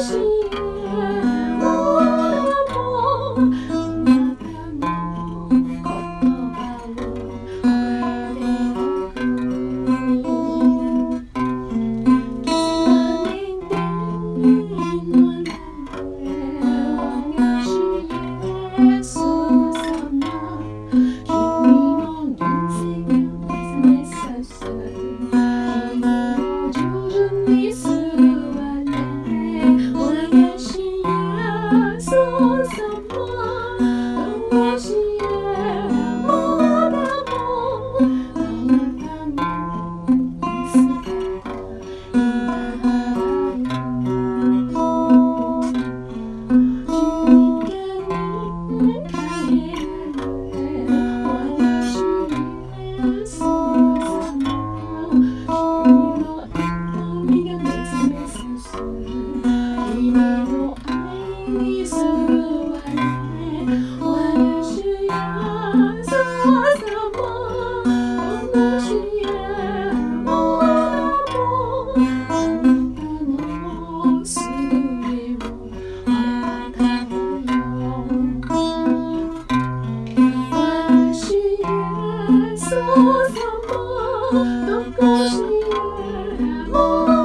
sou. 心是